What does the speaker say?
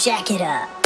Jack it up.